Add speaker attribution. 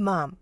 Speaker 1: mom.